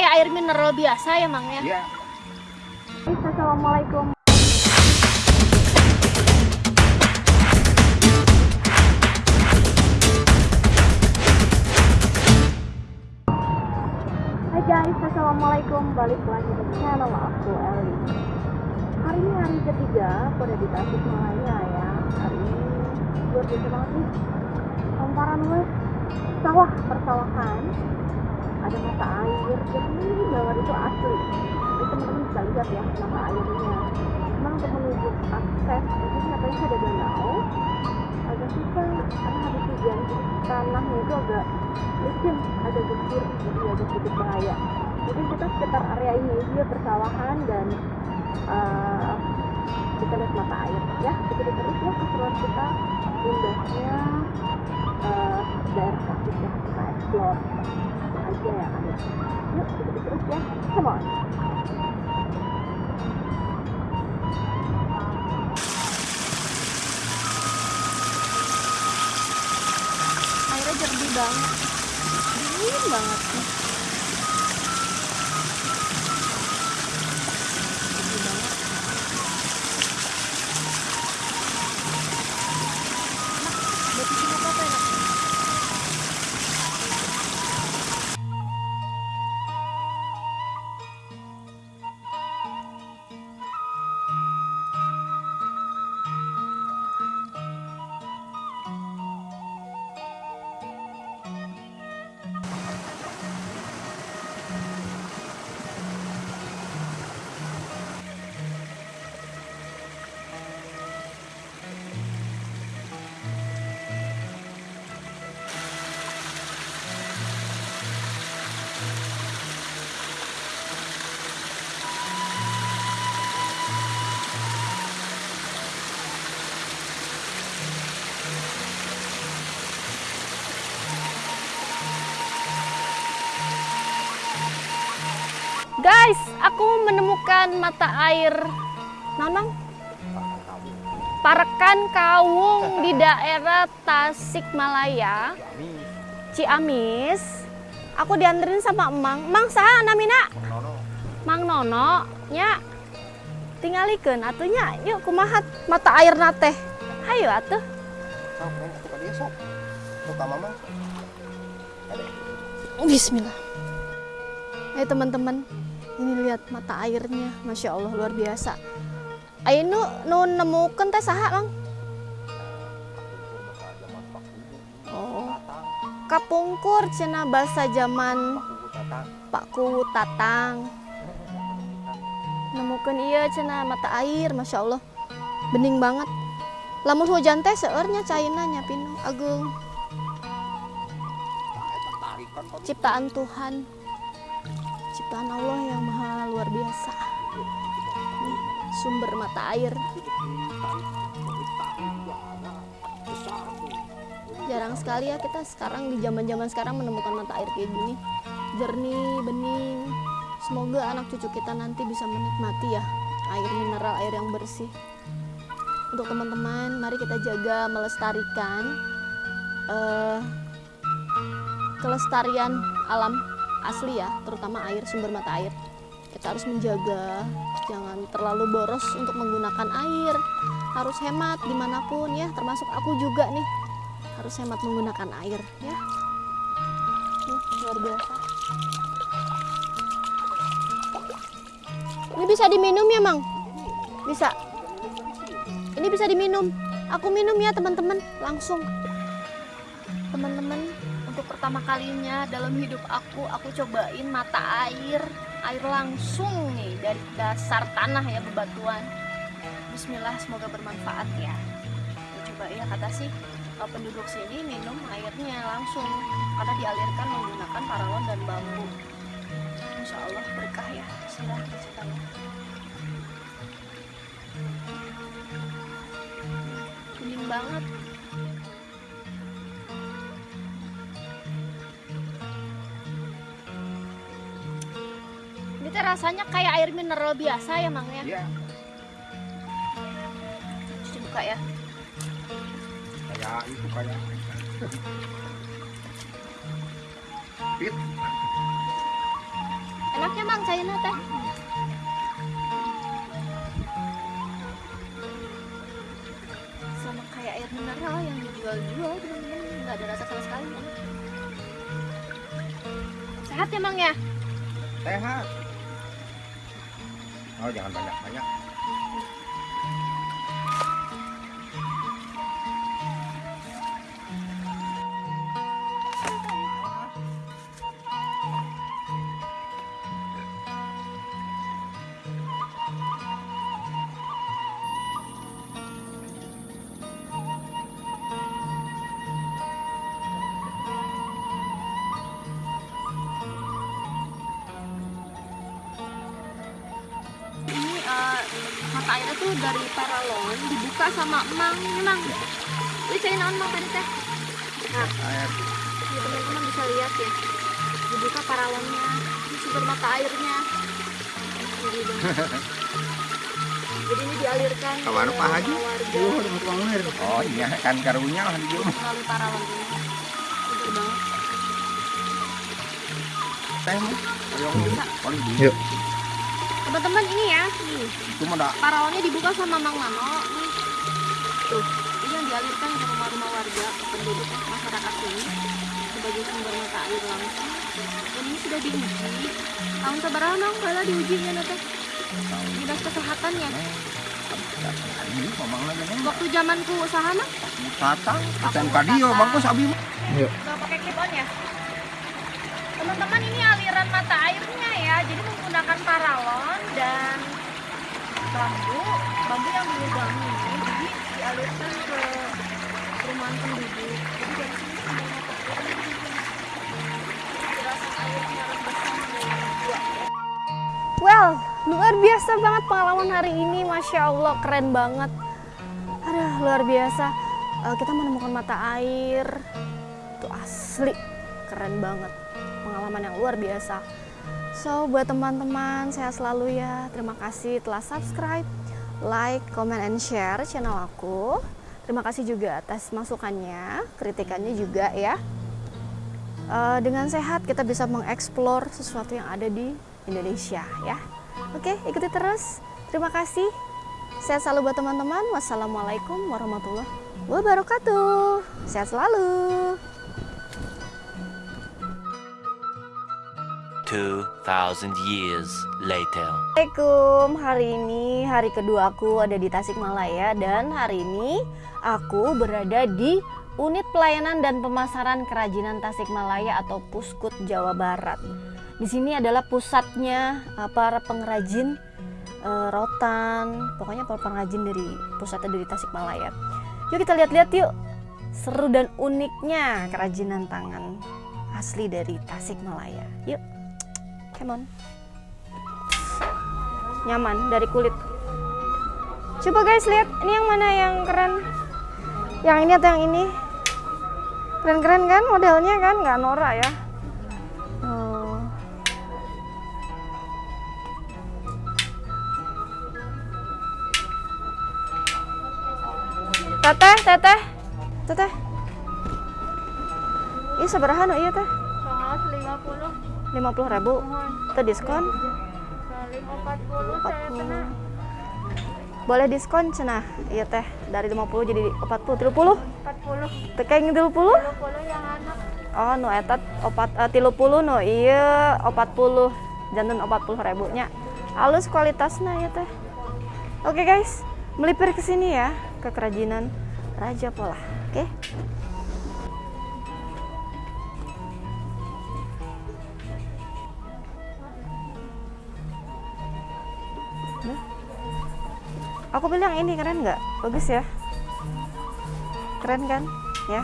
kayak air mineral biasa ya Mang ya? Iya. Assalamualaikum. Hai guys, Assalamualaikum Balik lagi di channel aku Eli Hari ini hari ketiga aku ada di Tasikmalaya ya Hari ini luar biasa banget nih Hamparan wes Sawah, persawahan itu asli. Jadi teman-teman bisa lihat ya mata airnya. Memang untuk menuju akses Ini katanya ada danau? Agak susah karena habis hujan Jadi tanahnya itu agak licin ada gembur jadi agak sedikit bahaya. Mungkin kita sekitar area ini dia persawahan dan uh, kita lihat mata air. Ya kita terus ya keseruan kita indahnya uh, daerah Tasik ya kita explore ya airnya jernih banget. Dingin banget. nih Guys, aku menemukan mata air Nanang Parakan Kawung di daerah Tasikmalaya, Ciamis. Aku dianterin sama Emang. Mang saha namina? Mang Nono. Nya tingalikeun atunya. Yuk kumahat mata air nate. Hayo atuh. Sok, sok. Sok mama. Bismillah. Ayo teman-teman, ini lihat mata airnya, masya Allah luar biasa. Ayo nu, nemukan teh saha mang? Oh, kapungkur cina bahasa zaman Pak Kuwu Tatang. Nemukan iya cina mata air, masya Allah, bening banget. Lamun hujan teh seurnya caina nyapin agung. Ciptaan Tuhan ciptaan Allah maha luar biasa. Sumber mata air. Jarang sekali ya kita sekarang di zaman-zaman sekarang menemukan mata air kayak gini. Jernih, bening. Semoga anak cucu kita nanti bisa menikmati ya air mineral, air yang bersih. Untuk teman-teman, mari kita jaga melestarikan eh, kelestarian alam asli ya, terutama air sumber mata air. Kita harus menjaga, jangan terlalu boros untuk menggunakan air. Harus hemat di mana pun ya, termasuk aku juga nih. Harus hemat menggunakan air ya. Nih, luar biasa. Ini bisa diminum ya, Mang? Bisa. Ini bisa diminum. Aku minum ya, teman-teman, langsung. Teman-teman, untuk pertama kalinya dalam hidup aku aku cobain mata air air langsung nih dari dasar tanah ya bebatuan. Bismillah semoga bermanfaat ya. Coba ya kata sih eh, penduduk sini minum airnya langsung karena dialirkan menggunakan paralon dan bambu. Insya Allah berkah ya tahu bening banget rasanya kayak air mineral biasa ya, Mang ya. Iya. Cuci buka ya. Kayak itu kayak. Pit. enaknya mang cairnya teh sama kayak air mineral yang dijual-jual teman-teman nggak ada rasa sama sekali sehat ya mang ya Sehat. Oh jangan banyak banyak. ini mata airnya tuh dari paralon dibuka sama emang ini mang ini saya naon mang tadi teh nah Air. ya teman-teman bisa lihat ya dibuka paralonnya ini sumber mata airnya Jadi ini dialirkan Kawan ke Pak Haji? Oh iya kan karunya lah dia. melalui paralon ini sumber banget Teh di. Yuk. Teman-teman ini ya. Nih paralonnya dibuka sama Mang Mano. Nih tuh ini yang dialirkan ke rumah-rumah warga penduduk masyarakat ini sebagai sumber mata air langsung. Dan ini sudah diuji. Tahun seberapa Mang? Bala diujinya nanti dinas kesehatannya Ini mamang lagi nih. waktu zamanku usaha mah Tata. Kita kadio bagus abi. mah. nggak pakai clip on ya teman-teman ini aliran mata airnya ya. Jadi menggunakan paralon dan bambu. Bambu yang dilubangi ini jadi dialirkan ke perumahan penduduk. Jadi dari sini dua Well, luar biasa banget pengalaman hari ini, masya Allah keren banget. Aduh, luar biasa. Eh, kita menemukan mata air, itu asli. Keren banget pengalaman yang luar biasa. So buat teman-teman saya selalu ya. Terima kasih telah subscribe like comment and share channel aku. Terima kasih juga atas masukannya kritikannya juga ya. Eh, dengan sehat kita bisa mengeksplor sesuatu yang ada di Indonesia ya. Oke ikuti terus. Terima kasih. Sehat selalu buat teman-teman. Wassalamualaikum warahmatullahi wabarakatuh. Sehat selalu 2,000 years later. Assalamualaikum, hari ini hari kedua aku ada di Tasikmalaya dan hari ini aku berada di Unit Pelayanan dan Pemasaran Kerajinan Tasikmalaya atau Puskut Jawa Barat. Di sini adalah pusatnya uh, para pengrajin uh, rotan, pokoknya para pengrajin dari pusatnya dari Tasikmalaya. Yuk kita lihat-lihat yuk, seru dan uniknya kerajinan tangan asli dari Tasikmalaya. Yuk, come on nyaman dari kulit. Coba guys lihat ini yang mana yang keren. Yang ini atau yang ini? Keren-keren kan modelnya kan nggak norak ya. Oh. Teteh, teteh, teteh. Ini seberapa no iya teh? Kaos 50 Lima puluh ribu. Itu diskon? kali 40 saya kena 40 boleh diskon cenah iya teh. Dari 50 jadi 40 30 40 tekeng 30 20 yang anak oh no etat opat uh, 30 no iya 40 jantan 40 ribunya. Halus kualitasnya ya teh. Oke guys. Melipir ke sini ya ke kerajinan Raja Pola. Oke? Nah. Aku bilang ini keren nggak? Bagus ya? Keren kan? Ya.